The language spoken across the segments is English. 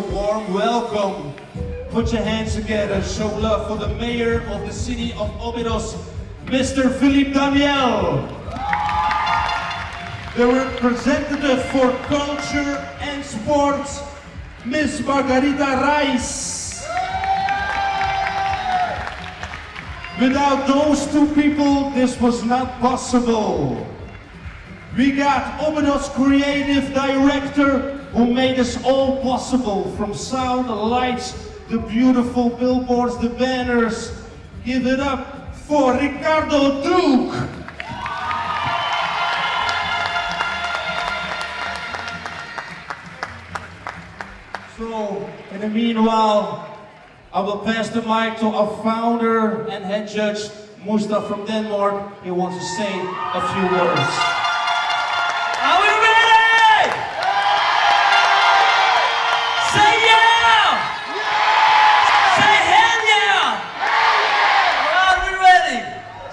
warm welcome. Put your hands together, show love for the mayor of the city of Obidos, Mr. Filipe Daniel. The representative for culture and sports, Miss Margarida Rice. Without those two people, this was not possible. We got Obidos creative director who made this all possible from sound, the lights, the beautiful billboards, the banners. Give it up for Ricardo Duke. So, in the meanwhile, I will pass the mic to our founder and head judge, Mustafa from Denmark. He wants to say a few words.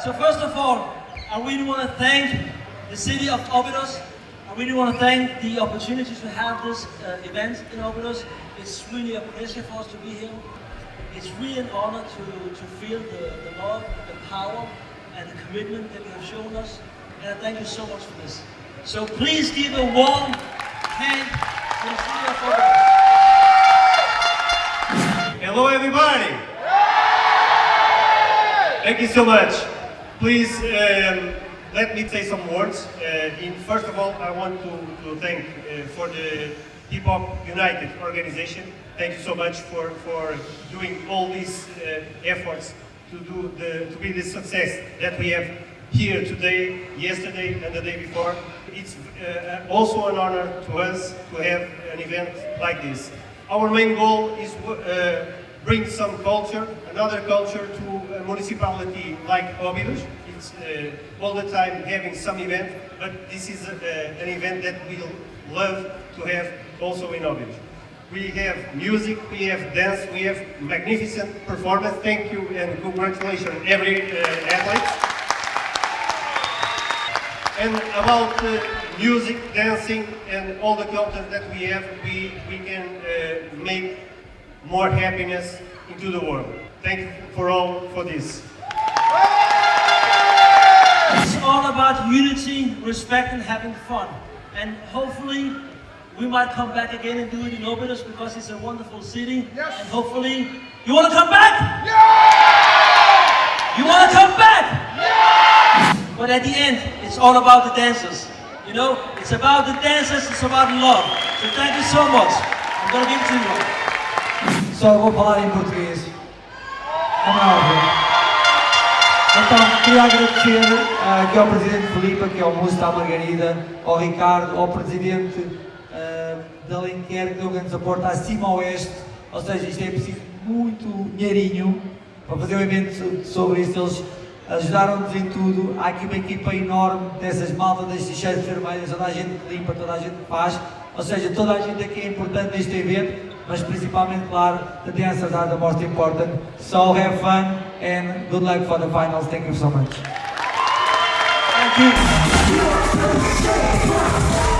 So first of all, I really want to thank the city of Obidos. I really want to thank the opportunity to have this uh, event in Obidos. It's really a pleasure for us to be here. It's really an honor to, to feel the, the love, the power, and the commitment that you have shown us. And I thank you so much for this. So please give a warm hand to the city of Obidos. Hello everybody! Thank you so much. Please um, let me say some words. Uh, in, first of all, I want to, to thank uh, for the Hip Hop United organization. Thank you so much for, for doing all these uh, efforts to, do the, to be the success that we have here today, yesterday and the day before. It's uh, also an honor to us to have an event like this. Our main goal is uh, bring some culture, another culture to municipality like Obidos. It's uh, all the time having some event, but this is uh, an event that we love to have also in Obidos. We have music, we have dance, we have magnificent performance. Thank you and congratulations every uh, athlete. And about uh, music, dancing, and all the culture that we have, we, we can uh, make more happiness into the world. Thank you for all for this. It's all about unity, respect, and having fun. And hopefully, we might come back again and do it in Obidos because it's a wonderful city. Yes. And hopefully, you want to come back? Yeah! You want to come back? Yeah! But at the end, it's all about the dancers. You know, it's about the dancers, it's about love. So thank you so much. I'm going to give it to you. Só vou falar em português. Então, queria agradecer ah, aqui ao Presidente Filipe, aqui ao Musto, à Margarida, ao Ricardo, ao Presidente ah, da Alenquer, que deu grande aporte acima ao oeste. Ou seja, isto é preciso muito dinheirinho para fazer um evento sobre isto. Eles ajudaram-nos em tudo. Há aqui uma equipa enorme dessas maltas das t-shirts vermelhas, toda a gente que limpa, toda a gente que faz. Ou seja, toda a gente aqui é importante neste evento, mas principalmente, claro, the dancers are the most important. So have fun and good luck for the finals. Thank you so much. Thank you.